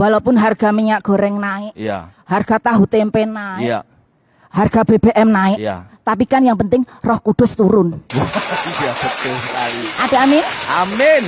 Walaupun harga minyak goreng naik, ya. harga tahu tempe naik, ya. harga BBM naik. ya. Tapi kan yang penting Roh Kudus turun. Iya betul sekali. Ada amin? Amin.